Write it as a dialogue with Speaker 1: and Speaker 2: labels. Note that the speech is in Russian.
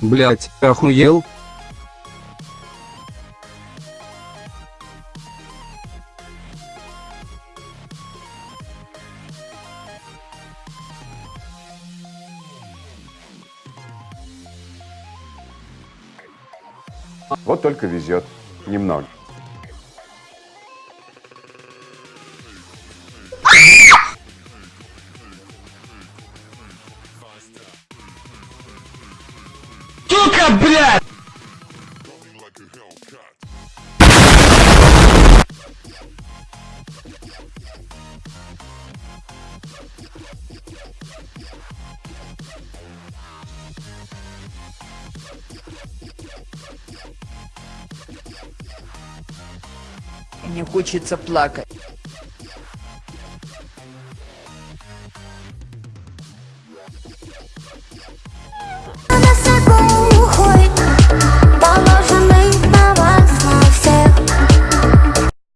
Speaker 1: Блять, охуел?
Speaker 2: Вот только везет. Немного.
Speaker 1: Сука, блядь!
Speaker 3: Мне хочется плакать.